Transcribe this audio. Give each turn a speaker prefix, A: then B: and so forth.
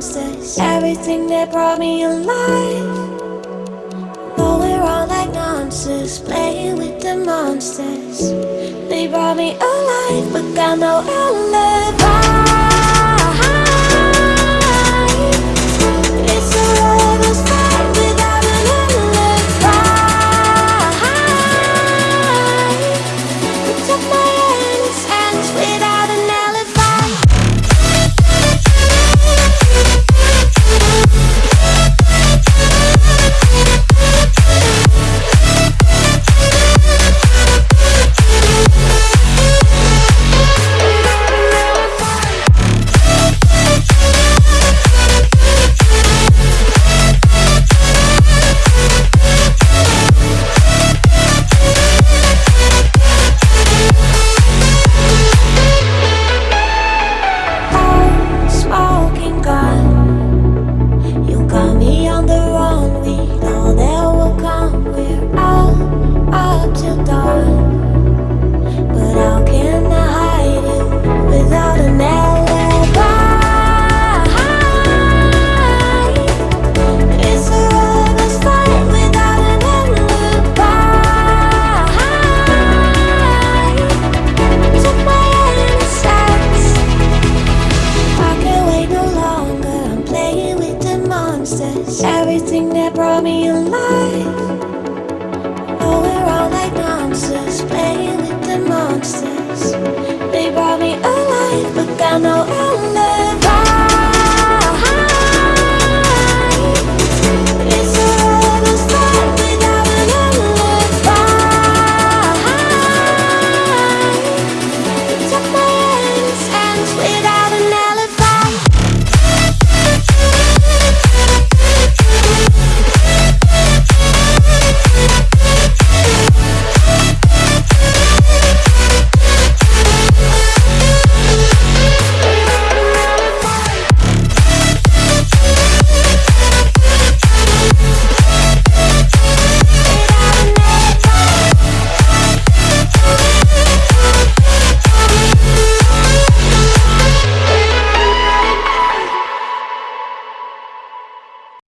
A: becomes Everything that brought me alive. But we're all like monsters Playing with the monsters. They brought me alive But got no alibi. Everything that brought me alive. Oh, we're all like monsters playing with the monsters.